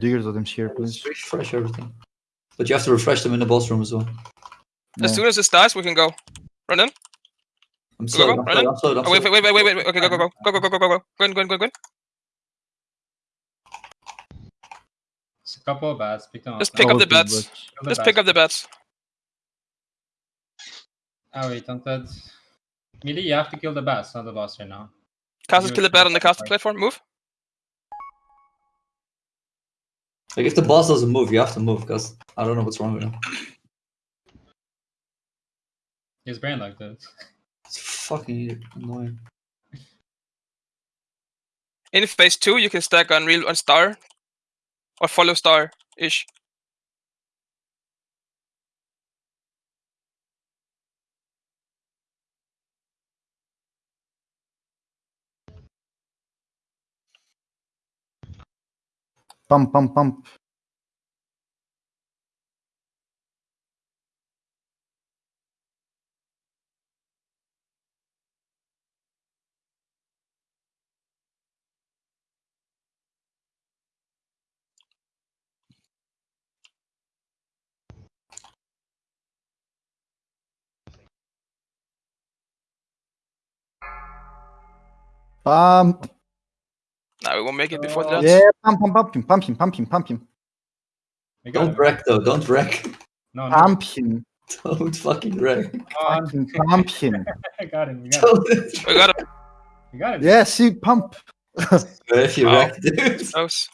Do your totems here, please. Refresh everything. But you have to refresh them in the boss room as well. As soon as it dies, we can go. Run in. I'm slow, go, go, I'm slow, oh, Wait, wait, wait, wait, wait. Okay, go, go, go. Go, go, go, go, go, go. Go go go go. It's a couple of bats. Pick them up. Just pick up oh, the bats. Just pick up the bats. Oh wait, hunted. Melee, you have to kill the bats, not the boss right now. Casters kill the bat on the caster platform. Move. Like if the boss doesn't move, you have to move because I don't know what's wrong with him. His brain like this. It's fucking annoying. In phase two, you can stack Unreal on Star. Or follow Star ish. Pump, pump, pump. Pump. Nah, we won't make it before Oh. Uh, that. Yeah, pump, pump, pump him, pump him, pump him, pump him. Don't wreck though, don't wreck. No, no. Pump him. Don't fucking wreck. Come. Fucking pump him. I got him. We got him. Don't- We got him. We got him. Yeah, see, pump. if you Wow. wreck, dude. Close.